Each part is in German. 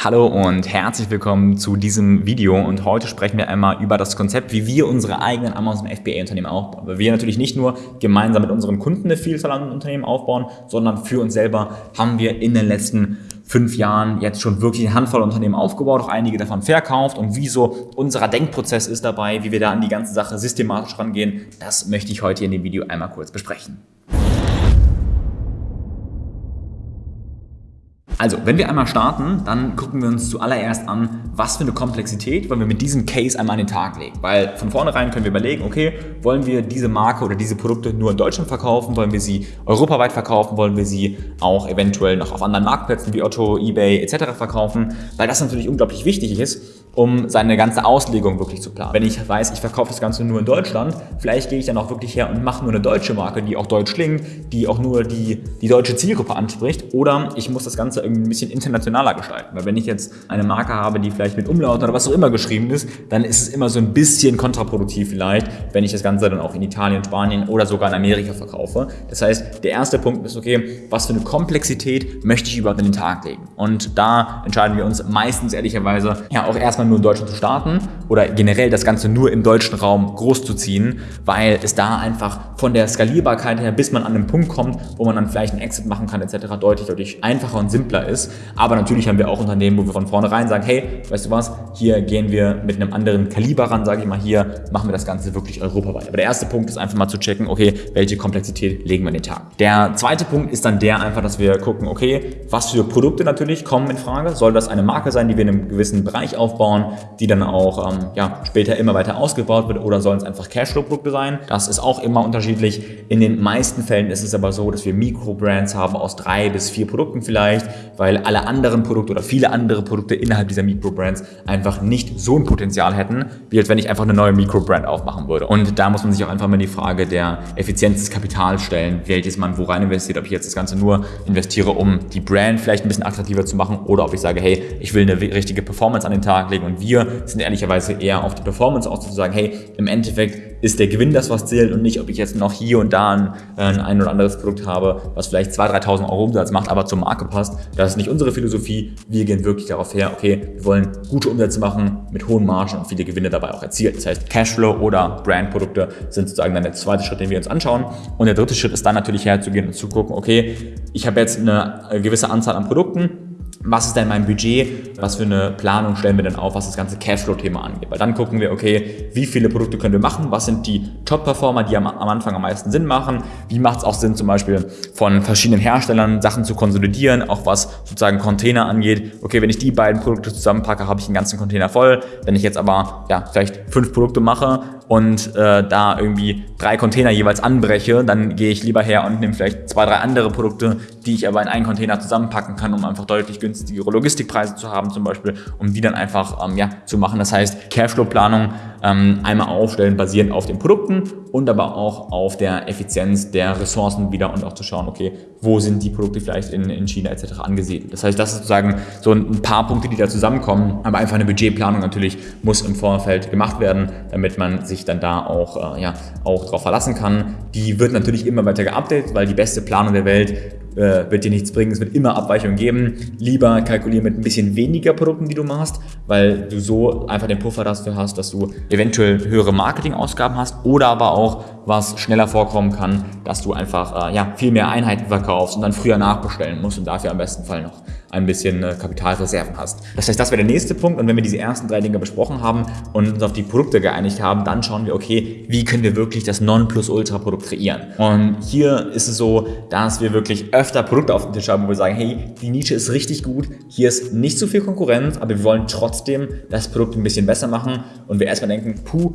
Hallo und herzlich willkommen zu diesem Video und heute sprechen wir einmal über das Konzept, wie wir unsere eigenen Amazon FBA Unternehmen aufbauen. Weil wir natürlich nicht nur gemeinsam mit unseren Kunden eine Vielzahl an Unternehmen aufbauen, sondern für uns selber haben wir in den letzten fünf Jahren jetzt schon wirklich eine Handvoll Unternehmen aufgebaut, auch einige davon verkauft und wie so unser Denkprozess ist dabei, wie wir da an die ganze Sache systematisch rangehen, das möchte ich heute in dem Video einmal kurz besprechen. Also, wenn wir einmal starten, dann gucken wir uns zuallererst an, was für eine Komplexität wollen wir mit diesem Case einmal an den Tag legen. Weil von vornherein können wir überlegen, okay, wollen wir diese Marke oder diese Produkte nur in Deutschland verkaufen, wollen wir sie europaweit verkaufen, wollen wir sie auch eventuell noch auf anderen Marktplätzen wie Otto, Ebay etc. verkaufen, weil das natürlich unglaublich wichtig ist, um seine ganze Auslegung wirklich zu planen. Wenn ich weiß, ich verkaufe das Ganze nur in Deutschland, vielleicht gehe ich dann auch wirklich her und mache nur eine deutsche Marke, die auch deutsch klingt, die auch nur die, die deutsche Zielgruppe anspricht oder ich muss das Ganze irgendwie ein bisschen internationaler gestalten. Weil wenn ich jetzt eine Marke habe, die vielleicht mit Umlaut oder was auch immer geschrieben ist, dann ist es immer so ein bisschen kontraproduktiv vielleicht, wenn ich das Ganze dann auch in Italien, Spanien oder sogar in Amerika verkaufe. Das heißt, der erste Punkt ist, okay, was für eine Komplexität möchte ich überhaupt in den Tag legen? Und da entscheiden wir uns meistens ehrlicherweise ja auch erstmal nur in Deutschland zu starten oder generell das Ganze nur im deutschen Raum groß zu ziehen, weil es da einfach von der Skalierbarkeit her, bis man an einen Punkt kommt, wo man dann vielleicht einen Exit machen kann etc. deutlich, deutlich einfacher und simpler ist. Aber natürlich haben wir auch Unternehmen, wo wir von vornherein sagen, hey, weißt du was, hier gehen wir mit einem anderen Kaliber ran, sage ich mal, hier machen wir das Ganze wirklich europaweit. Aber der erste Punkt ist einfach mal zu checken, okay, welche Komplexität legen wir in den Tag. Der zweite Punkt ist dann der einfach, dass wir gucken, okay, was für Produkte natürlich kommen in Frage. Soll das eine Marke sein, die wir in einem gewissen Bereich aufbauen, die dann auch ähm, ja, später immer weiter ausgebaut wird oder sollen es einfach Cashflow-Produkte sein? Das ist auch immer unterschiedlich. In den meisten Fällen ist es aber so, dass wir Mikro-Brands haben aus drei bis vier Produkten vielleicht, weil alle anderen Produkte oder viele andere Produkte innerhalb dieser Mikro-Brands einfach nicht so ein Potenzial hätten, wie als wenn ich einfach eine neue Mikro-Brand aufmachen würde. Und da muss man sich auch einfach mal die Frage der Effizienz des Kapitals stellen, welches man wo rein investiert, ob ich jetzt das Ganze nur investiere, um die Brand vielleicht ein bisschen attraktiver zu machen oder ob ich sage, hey, ich will eine richtige Performance an den Tag legen und wir sind ehrlicherweise eher auf die Performance aus, zu sagen, hey, im Endeffekt ist der Gewinn das, was zählt und nicht, ob ich jetzt noch hier und da ein, äh, ein oder anderes Produkt habe, was vielleicht 2.000, 3.000 Euro Umsatz macht, aber zur Marke passt. Das ist nicht unsere Philosophie. Wir gehen wirklich darauf her, okay, wir wollen gute Umsätze machen mit hohen Margen und viele Gewinne dabei auch erzielen. Das heißt, Cashflow oder Brandprodukte sind sozusagen dann der zweite Schritt, den wir uns anschauen. Und der dritte Schritt ist dann natürlich herzugehen und zu gucken, okay, ich habe jetzt eine gewisse Anzahl an Produkten, was ist denn mein Budget, was für eine Planung stellen wir denn auf, was das ganze Cashflow-Thema angeht. Weil dann gucken wir, okay, wie viele Produkte können wir machen, was sind die Top-Performer, die am, am, Anfang am meisten Sinn machen, wie macht es auch Sinn, zum Beispiel von verschiedenen Herstellern Sachen zu konsolidieren, auch was sozusagen Container angeht. Okay, wenn ich die beiden Produkte zusammenpacke, habe ich einen ganzen Container voll. Wenn ich jetzt aber ja, vielleicht fünf Produkte mache, und äh, da irgendwie drei Container jeweils anbreche, dann gehe ich lieber her und nehme vielleicht zwei, drei andere Produkte, die ich aber in einen Container zusammenpacken kann, um einfach deutlich günstigere Logistikpreise zu haben zum Beispiel, um die dann einfach ähm, ja, zu machen. Das heißt, Cashflow-Planung einmal aufstellen, basierend auf den Produkten und aber auch auf der Effizienz der Ressourcen wieder und auch zu schauen, okay, wo sind die Produkte vielleicht in, in China etc. angesiedelt. Das heißt, das ist sozusagen so ein paar Punkte, die da zusammenkommen, aber einfach eine Budgetplanung natürlich muss im Vorfeld gemacht werden, damit man sich dann da auch, äh, ja, auch darauf verlassen kann. Die wird natürlich immer weiter geupdatet, weil die beste Planung der Welt äh, wird dir nichts bringen, es wird immer Abweichungen geben. Lieber kalkulieren mit ein bisschen weniger Produkten, die du machst, weil du so einfach den Puffer dafür hast, dass du eventuell höhere Marketingausgaben hast oder aber auch, was schneller vorkommen kann, dass du einfach äh, ja, viel mehr Einheiten verkaufst und dann früher nachbestellen musst und dafür am besten Fall noch ein bisschen äh, Kapitalreserven hast. Das heißt, das wäre der nächste Punkt und wenn wir diese ersten drei Dinge besprochen haben und uns auf die Produkte geeinigt haben, dann schauen wir, okay, wie können wir wirklich das Non-Plus-Ultra-Produkt kreieren? Und hier ist es so, dass wir wirklich öfter Produkte auf dem Tisch haben, wo wir sagen, hey, die Nische ist richtig gut, hier ist nicht so viel Konkurrenz, aber wir wollen trotzdem das Produkt ein bisschen besser machen und wir erstmal denken, puh,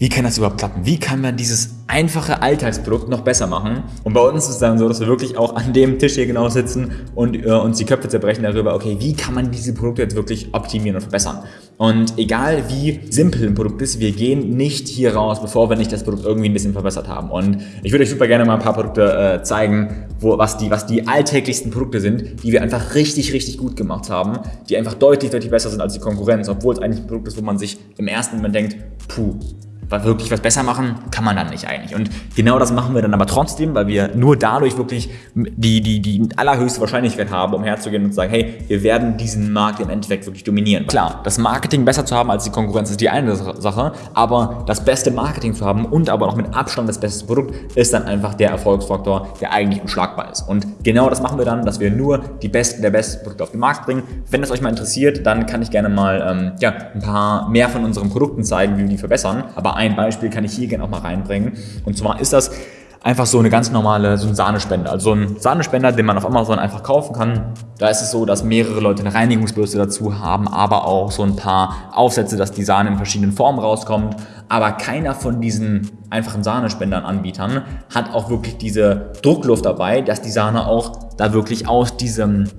wie kann das überhaupt klappen? Wie kann man dieses einfache Alltagsprodukt noch besser machen? Und bei uns ist es dann so, dass wir wirklich auch an dem Tisch hier genau sitzen und äh, uns die Köpfe zerbrechen darüber, okay, wie kann man diese Produkte jetzt wirklich optimieren und verbessern? Und egal wie simpel ein Produkt ist, wir gehen nicht hier raus, bevor wir nicht das Produkt irgendwie ein bisschen verbessert haben. Und ich würde euch super gerne mal ein paar Produkte äh, zeigen, wo, was, die, was die alltäglichsten Produkte sind, die wir einfach richtig, richtig gut gemacht haben, die einfach deutlich, deutlich besser sind als die Konkurrenz, obwohl es eigentlich ein Produkt ist, wo man sich im ersten Moment denkt, puh, wirklich was besser machen kann man dann nicht eigentlich. Und genau das machen wir dann aber trotzdem, weil wir nur dadurch wirklich die, die, die allerhöchste Wahrscheinlichkeit haben, um herzugehen und zu sagen, hey, wir werden diesen Markt im Endeffekt wirklich dominieren. Klar, das Marketing besser zu haben als die Konkurrenz ist die eine Sache, aber das beste Marketing zu haben und aber auch mit Abstand das beste Produkt ist dann einfach der Erfolgsfaktor, der eigentlich unschlagbar ist. Und genau das machen wir dann, dass wir nur die besten der besten Produkte auf den Markt bringen. Wenn das euch mal interessiert, dann kann ich gerne mal ähm, ja, ein paar mehr von unseren Produkten zeigen, wie wir die verbessern. Aber ein Beispiel kann ich hier gerne auch mal reinbringen. Und zwar ist das einfach so eine ganz normale, so ein Sahnespender. Also so ein Sahnespender, den man auf Amazon einfach kaufen kann. Da ist es so, dass mehrere Leute eine Reinigungsbürste dazu haben, aber auch so ein paar Aufsätze, dass die Sahne in verschiedenen Formen rauskommt. Aber keiner von diesen einfachen Sahnespendern-Anbietern hat auch wirklich diese Druckluft dabei, dass die Sahne auch da wirklich aus diesem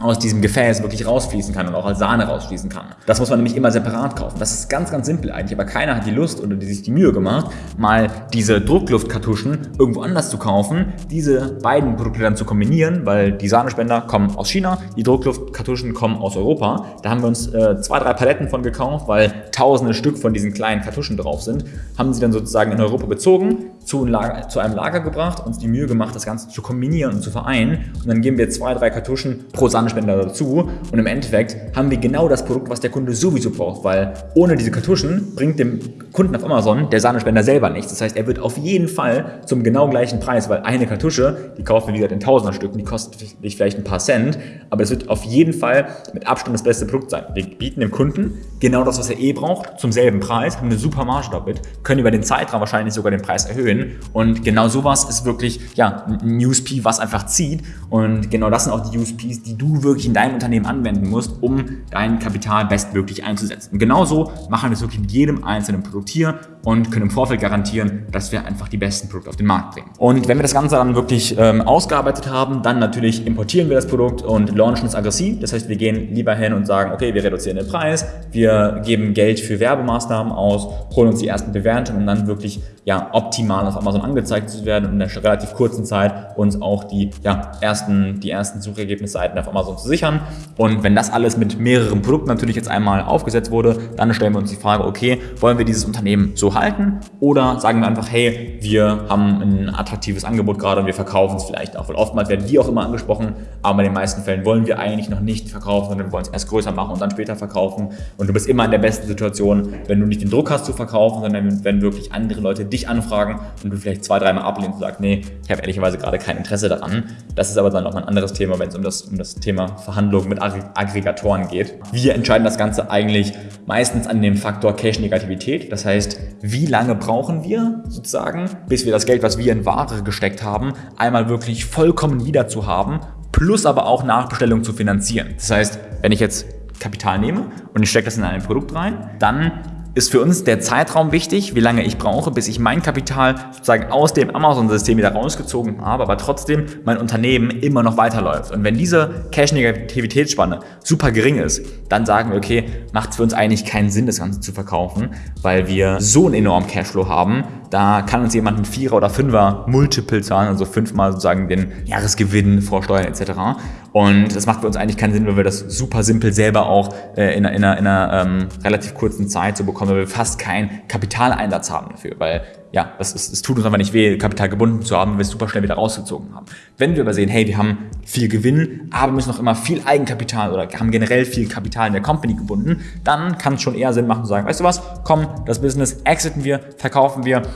aus diesem Gefäß wirklich rausfließen kann und auch als Sahne rausfließen kann. Das muss man nämlich immer separat kaufen. Das ist ganz, ganz simpel eigentlich, aber keiner hat die Lust oder die sich die Mühe gemacht, mal diese Druckluftkartuschen irgendwo anders zu kaufen, diese beiden Produkte dann zu kombinieren, weil die Sahnespender kommen aus China, die Druckluftkartuschen kommen aus Europa. Da haben wir uns äh, zwei, drei Paletten von gekauft, weil tausende Stück von diesen kleinen Kartuschen drauf sind, haben sie dann sozusagen in Europa bezogen, zu, Lager, zu einem Lager gebracht, uns die Mühe gemacht, das Ganze zu kombinieren und zu vereinen und dann geben wir zwei, drei Kartuschen pro Sahnespender Spender dazu und im Endeffekt haben wir genau das Produkt, was der Kunde sowieso braucht, weil ohne diese Kartuschen bringt dem Kunden auf Amazon der Sahnespender selber nichts. Das heißt, er wird auf jeden Fall zum genau gleichen Preis, weil eine Kartusche, die kaufen wir wie gesagt in Tausender Stücken, die kostet vielleicht ein paar Cent, aber es wird auf jeden Fall mit Abstand das beste Produkt sein. Wir bieten dem Kunden genau das, was er eh braucht, zum selben Preis, haben eine super Marge damit, können über den Zeitraum wahrscheinlich sogar den Preis erhöhen und genau sowas ist wirklich ja, ein USP, was einfach zieht. Und genau das sind auch die USPs, die du wirklich in deinem Unternehmen anwenden musst, um dein Kapital bestmöglich einzusetzen. Und genauso machen wir es wirklich mit jedem einzelnen Produkt. Hier und können im Vorfeld garantieren, dass wir einfach die besten Produkte auf den Markt bringen. Und wenn wir das Ganze dann wirklich ähm, ausgearbeitet haben, dann natürlich importieren wir das Produkt und launchen es aggressiv. Das heißt, wir gehen lieber hin und sagen, okay, wir reduzieren den Preis, wir geben Geld für Werbemaßnahmen aus, holen uns die ersten Bewertungen, um dann wirklich ja, optimal auf Amazon angezeigt zu werden und in einer relativ kurzen Zeit uns auch die ja, ersten, die ersten Suchergebnisseiten auf Amazon zu sichern. Und wenn das alles mit mehreren Produkten natürlich jetzt einmal aufgesetzt wurde, dann stellen wir uns die Frage, okay, wollen wir dieses Unternehmen so halten oder sagen wir einfach, hey, wir haben ein attraktives Angebot gerade und wir verkaufen es vielleicht auch. Weil oftmals werden die auch immer angesprochen, aber in den meisten Fällen wollen wir eigentlich noch nicht verkaufen, sondern wir wollen es erst größer machen und dann später verkaufen. Und du bist immer in der besten Situation, wenn du nicht den Druck hast zu verkaufen, sondern wenn wirklich andere Leute dich anfragen und du vielleicht zwei, dreimal ablehnst und sagst, nee, ich habe ehrlicherweise gerade kein Interesse daran. Das ist aber dann noch ein anderes Thema, wenn es um das, um das Thema Verhandlungen mit Aggregatoren geht. Wir entscheiden das Ganze eigentlich meistens an dem Faktor Cache-Negativität. Das heißt, wie lange brauchen wir sozusagen, bis wir das Geld, was wir in Ware gesteckt haben, einmal wirklich vollkommen wieder zu haben, plus aber auch Nachbestellungen zu finanzieren. Das heißt, wenn ich jetzt Kapital nehme und ich stecke das in ein Produkt rein, dann ist für uns der Zeitraum wichtig, wie lange ich brauche, bis ich mein Kapital sozusagen aus dem Amazon-System wieder rausgezogen habe, aber trotzdem mein Unternehmen immer noch weiterläuft. Und wenn diese Cash-Negativitätsspanne super gering ist, dann sagen wir, okay, macht es für uns eigentlich keinen Sinn, das Ganze zu verkaufen, weil wir so einen enormen Cashflow haben, da kann uns jemand ein Vierer- oder Fünfer Multiple zahlen, also fünfmal sozusagen den Jahresgewinn vor Steuern etc. Und das macht für uns eigentlich keinen Sinn, weil wir das super simpel selber auch äh, in, einer, in einer, in einer ähm, relativ kurzen Zeit so bekommen, weil wir fast keinen Kapitaleinsatz haben dafür. Weil ja, es, es, es tut uns einfach nicht weh, Kapital gebunden zu haben, wenn wir es super schnell wieder rausgezogen haben. Wenn wir aber sehen, hey, wir haben viel Gewinn, aber müssen noch immer viel Eigenkapital oder haben generell viel Kapital in der Company gebunden, dann kann es schon eher Sinn machen zu sagen, weißt du was, komm, das Business exiten wir, verkaufen wir,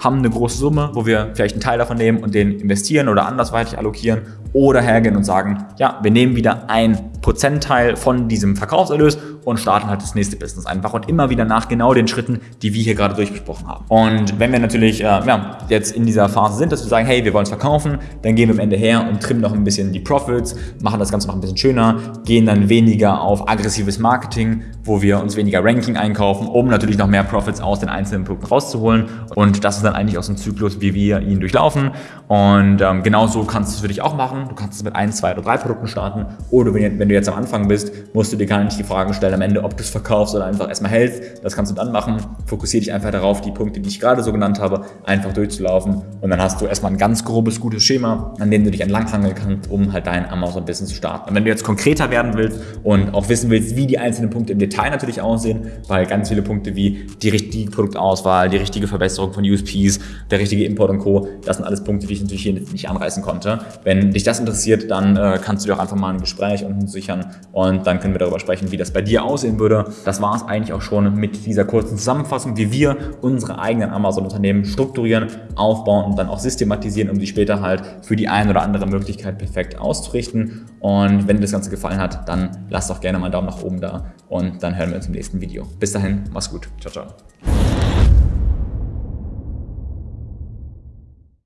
haben eine große Summe, wo wir vielleicht einen Teil davon nehmen und den investieren oder andersweitig allokieren oder hergehen und sagen, ja, wir nehmen wieder ein Prozentteil von diesem Verkaufserlös und starten halt das nächste Business einfach und immer wieder nach genau den Schritten, die wir hier gerade durchgesprochen haben. Und wenn wir natürlich äh, ja, jetzt in dieser Phase sind, dass wir sagen, hey, wir wollen es verkaufen, dann gehen wir am Ende her und trimmen noch ein bisschen die Profits, machen das Ganze noch ein bisschen schöner, gehen dann weniger auf aggressives Marketing, wo wir uns weniger Ranking einkaufen, um natürlich noch mehr Profits aus den einzelnen Produkten rauszuholen. Und das ist dann eigentlich so ein Zyklus, wie wir ihn durchlaufen. Und ähm, genau so kannst du es für dich auch machen. Du kannst es mit ein, zwei oder drei Produkten starten. Oder wenn, wenn du jetzt am Anfang bist, musst du dir gar nicht die Fragen stellen am Ende, ob du es verkaufst oder einfach erstmal hältst. Das kannst du dann machen. Fokussiere dich einfach darauf, die Punkte, die ich gerade so genannt habe, einfach durchzulaufen. Und dann hast du erstmal ein ganz grobes, gutes Schema, an dem du dich entlanghangeln kannst, um halt dein Amazon-Business zu starten. Und wenn du jetzt konkreter werden willst und auch wissen willst, wie die einzelnen Punkte im Detail natürlich aussehen, weil ganz viele Punkte wie die richtige Produktauswahl, die richtige Verbesserung von USPs, der richtige Import und Co., das sind alles Punkte, die ich natürlich hier nicht anreißen konnte. Wenn dich das interessiert, dann äh, kannst du dir auch einfach mal ein Gespräch unten sichern und dann können wir darüber sprechen, wie das bei dir aussehen würde. Das war es eigentlich auch schon mit dieser kurzen Zusammenfassung, wie wir unsere eigenen Amazon-Unternehmen strukturieren, aufbauen und dann auch systematisieren, um sie später halt für die eine oder andere Möglichkeit perfekt auszurichten. Und wenn dir das Ganze gefallen hat, dann lass doch gerne mal einen Daumen nach oben da und dann hören wir uns im nächsten Video. Bis dahin, mach's gut. Ciao, ciao.